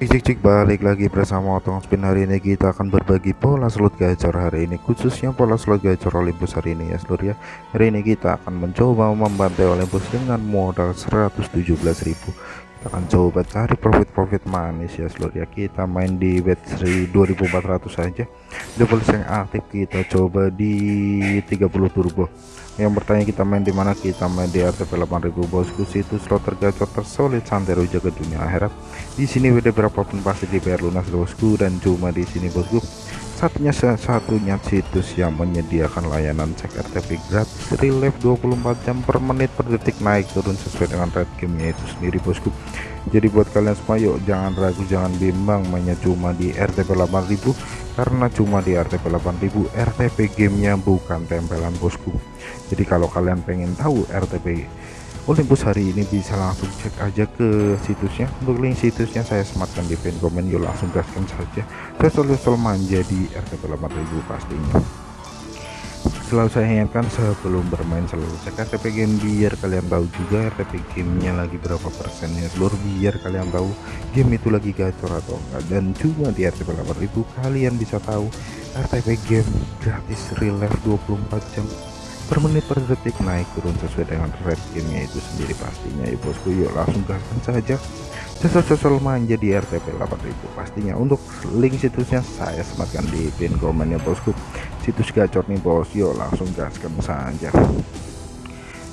Cik cik balik lagi bersama Otong Spin. Hari ini kita akan berbagi pola slot gacor hari ini khususnya pola slot gacor Olympus hari ini ya seluruh ya. Hari ini kita akan mencoba membantai Olympus dengan modal 117.000 kita akan coba cari profit-profit manis ya seluruh ya kita main di bet 2400 saja double yang aktif kita coba di 30 turbo. Yang bertanya kita main di mana? Kita main di RTP 8000 bosku situs slot tergacor tersolid santero jaga dunia akhirat. Di sini WD berapapun pasti dibayar lunas bosku. Dan cuma di sini bosku satunya satunya situs yang menyediakan layanan cek RTP gratis relief 24 jam per menit per detik naik turun sesuai dengan rate gamenya itu sendiri bosku. Jadi buat kalian semua yuk jangan ragu jangan bimbang mainnya cuma di RTP 8000 karena cuma di RTP 8000 RTP gamenya bukan tempelan bosku. Jadi kalau kalian pengen tahu RTP Olympus hari ini bisa langsung cek aja ke situsnya. Untuk link situsnya saya sematkan di pin komen yuk langsung gaskan saja. Sesol-sesol manja di RTP 8000 pastinya. Selalu saya ingatkan sebelum bermain selalu cek RTP game biar kalian tahu juga RTP gamenya lagi berapa persennya. Seluruh biar kalian tahu game itu lagi gacor atau enggak. Dan cuma di RTP 8000 kalian bisa tahu RTP game gratis real life 24 jam per menit per detik naik turun sesuai dengan rate gamenya itu sendiri pastinya. Ya bosku yuk langsung gaskan saja. Sesal-sesal manja di RTP 8000 pastinya untuk link situsnya saya sematkan di pin komen ya bosku. Situs gacor nih bos. Yuk langsung gaskan saja.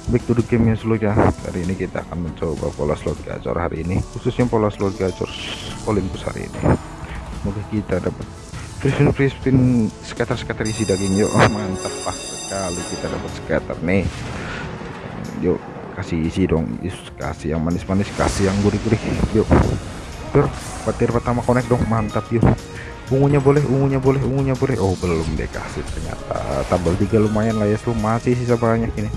Back to the game ya seluruh ya. Hari ini kita akan mencoba pola slot gacor hari ini khususnya pola slot gacor Olympus hari ini. Semoga kita dapat free free spin isi daging yuk. Mantap pak sekali kita dapat scatter nih. Yuk kasih isi dong. Yus, kasih yang manis-manis kasih yang gurih-gurih. Yuk Tur, petir pertama connect dong. Mantap yuk. Ungunya boleh ungunya boleh ungunya boleh. Oh belum deh kasih ternyata. Tabel tiga lumayan lah ya lu masih sisa banyak ini.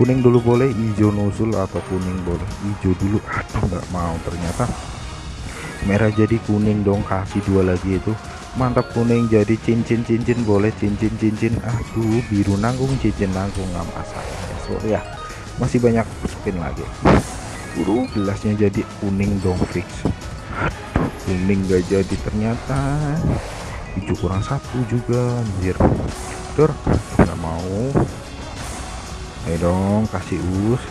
Kuning dulu boleh hijau nusul atau kuning boleh. Hijau dulu aduh nggak mau ternyata. Merah jadi kuning dong kasih dua lagi itu mantap kuning jadi cincin cincin boleh cincin cincin aduh biru nanggung cincin nanggung nggak masalah ya so ya. Masih banyak spin lagi. Buru gelasnya jadi kuning dong fix. Kuning gak jadi ternyata. Hijau kurang satu juga anjir. Tur nggak mau. Ayo dong kasih us.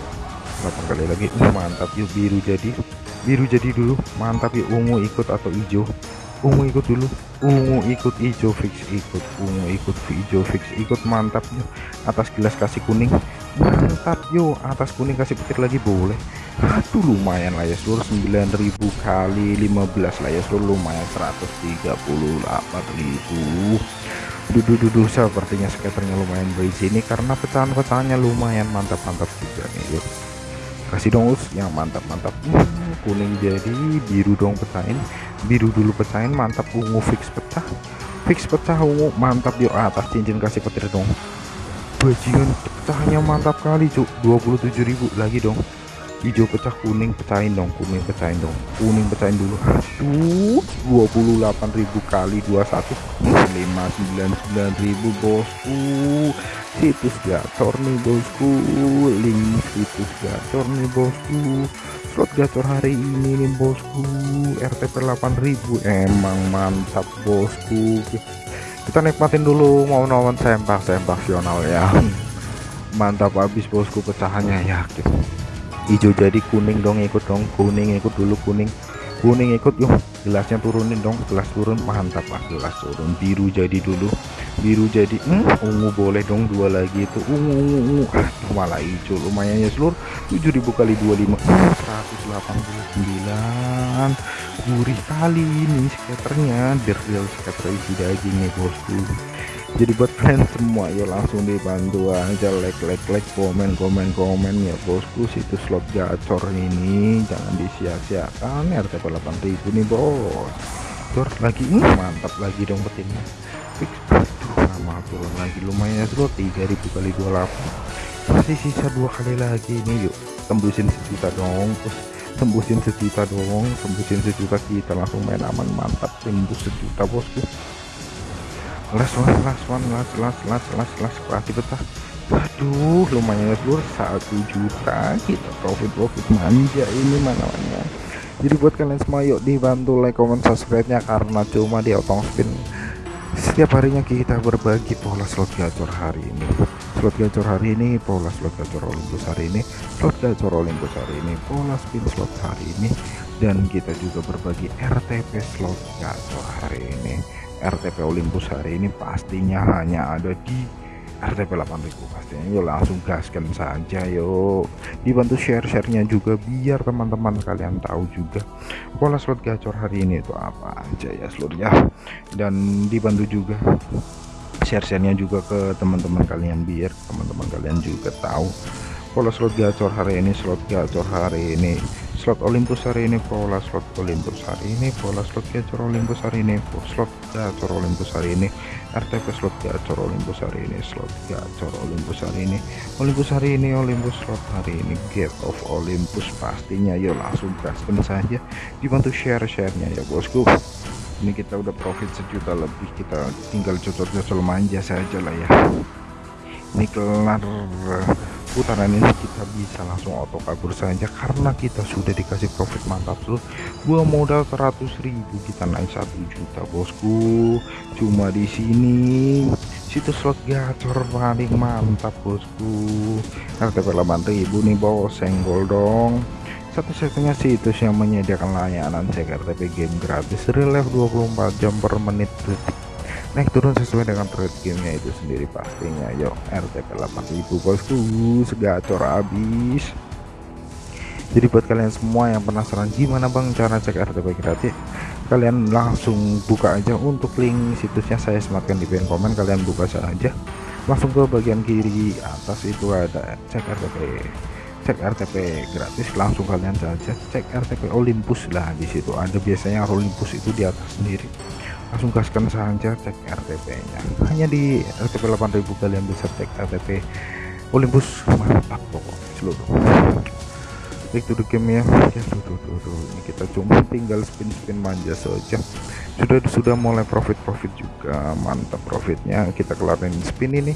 Berapa kali lagi? Uh, mantap yuk biru jadi. Biru jadi dulu mantap yuk ungu ikut atau hijau ungu ikut dulu. Ungu ikut hijau fix ikut. Ungu ikut hijau fix ikut. Mantap yuk atas gelas kasih kuning. Mantap yuk atas kuning kasih petir lagi boleh. Aduh lumayan lah ya. Seluruh 9000 kali 15 lah ya. Seluruh lumayan 138.000 duduk duduk sepertinya skaternya lumayan berisi ini karena pecahan-pecahannya lumayan mantap-mantap juga nih yuk kasih dong us. Yang mantap-mantap. Hmm, kuning jadi biru dong pecahin biru dulu pecahin mantap ungu fix pecah. Fix pecah ungu mantap yuk atas cincin kasih petir dong. Bajingan pecahnya mantap kali cuk. 27.000 lagi dong. Hijau pecah kuning pecahin dong kuning pecahin dong. Kuning pecahin dulu. Aduh 28.000 kali 21 599.000 bosku. Situs gacor nih bosku. Link situs gacor nih bosku slot gacor hari ini nih bosku. RTP 8000 emang mantap bosku. Kita nikmatin dulu mau nonton sempak sempak sional ya. Mantap habis bosku pecahannya yakin hijau jadi kuning dong ikut dong. Kuning ikut dulu kuning. Kuning ikut yuk. Gelasnya turunin dong gelas turun. Mantap pak gelas turun. Biru jadi dulu. Biru jadi hmm, ungu boleh dong dua lagi itu. Ungu ungu ungu. Malah hijau lumayan ya seluruh 7000 kali 25 189 gurih kali ini skaternya. The real skater isi nih bosku. Jadi buat kalian semua ya langsung dibantu aja. Like like like komen komen komen ya bosku. Situs slot gacor ini jangan disia-siakan. RTP 8000 nih bos. Tur lagi hmm, mantap lagi dong petinnya. Fix nama turun lagi. Lumayan ya slot 3000 kali 28 masih sisa dua kali lagi ini yuk tembusin sejuta dong. Tembusin sejuta dong tembusin sejuta kita langsung main aman mantap tembus sejuta bosku. Last one last one last last last last last kasih betah. Aduh lumayan ya seluruh satu juta kita profit profit manja ini mana mana jadi buat kalian semua yuk dibantu like comment subscribe nya karena cuma di otong spin setiap harinya kita berbagi pola slot gacor hari ini slot gacor hari ini pola slot gacor Olympus hari ini slot gacor Olympus hari ini pola spin slot hari ini dan kita juga berbagi RTP slot gacor hari ini. RTP Olympus hari ini pastinya hanya ada di RTP 8000 pastinya yuk langsung gaskan saja yuk. Dibantu share-sharenya juga biar teman-teman kalian tahu juga pola slot gacor hari ini itu apa aja ya seluruhnya. Dan dibantu juga share-sharenya juga ke teman-teman kalian biar teman-teman kalian juga tahu. Pola slot gacor hari ini slot gacor hari ini. Slot Olympus hari ini pola slot Olympus hari ini pola slot gacor Olympus hari ini slot gacor Olympus hari ini. RTP slot gacor Olympus hari ini slot gacor Olympus hari ini. Olympus hari ini Olympus slot hari ini. Gate of Olympus pastinya. Yuk langsung gaskan saja. Dibantu share-sharenya ya bosku ini kita udah profit sejuta lebih kita tinggal cocok-cocok manja saja lah ya. Ini kelar putaran ini kita bisa langsung auto kabur saja karena kita sudah dikasih profit mantap tuh gua modal 100.000 kita naik satu juta bosku. Cuma di sini situs slot gacor paling mantap bosku. RTP 8000 nih bos. Senggol dong satu-satunya situs yang menyediakan layanan cek RTP game gratis relief 24 jam per menit detik naik turun sesuai dengan trade gamenya itu sendiri pastinya yuk RTP 8000 bosku segacor habis. Jadi buat kalian semua yang penasaran gimana bang cara cek RTP gratis kalian langsung buka aja untuk link situsnya saya sematkan di pin komen kalian buka saja. Langsung ke bagian kiri atas itu ada cek RTP cek RTP gratis langsung kalian saja cek RTP Olympus lah di situ. Ada biasanya Olympus itu di atas sendiri. Langsung gaskan saja cek RTP nya hanya di RTP 8000 kalian bisa cek RTP Olympus. Mantap pokok seluruh. To the game ya. Ya tuh, tuh. ini kita cuma tinggal spin spin manja saja. Sudah sudah mulai profit profit juga. Mantap profitnya. Kita kelarin spin ini.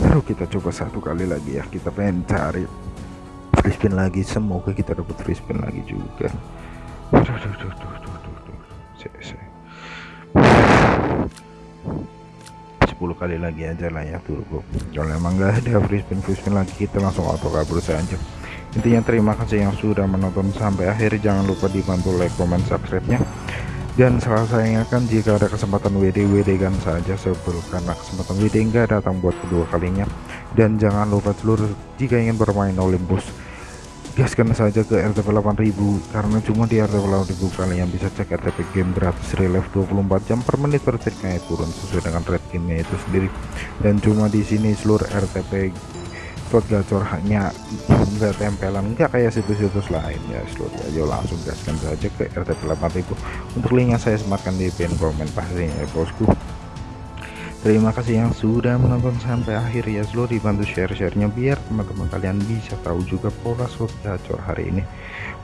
Baru kita coba satu kali lagi ya. Kita pengen cari free spin lagi. Semoga kita dapat free spin lagi juga. Aduh, aduh, aduh, aduh, aduh, aduh, aduh. 10 kali lagi aja lah ya turbo kalau emang gak ada free spin free spin lagi kita langsung auto kabur saja. Intinya terima kasih yang sudah menonton sampai akhir. Jangan lupa dibantu like comment subscribe nya. Dan salah saya ingatkan jika ada kesempatan WD WD kan saja sebelum karena kesempatan WD enggak datang buat kedua kalinya. Dan jangan lupa seluruh jika ingin bermain Olympus gaskan saja ke RTP 8000 karena cuma di RTP 8000 kalian bisa cek RTP game gratis relief 24 jam per menit per naik turun sesuai dengan rate gamenya itu sendiri. Dan cuma di sini seluruh RTP slot gacor hanya enggak tempelan enggak kayak situs-situs lain. Ya seluruh ayo langsung gaskan saja ke RTP 8000 untuk linknya saya sematkan di pin komen pastinya ya bosku Terima kasih yang sudah menonton sampai akhir. Ya seluruh dibantu share-sharenya biar teman-teman kalian bisa tahu juga pola slot gacor hari ini.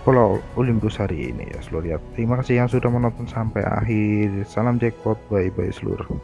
Pola Olympus hari ini ya seluruh ya terima kasih yang sudah menonton sampai akhir. Salam jackpot bye bye seluruh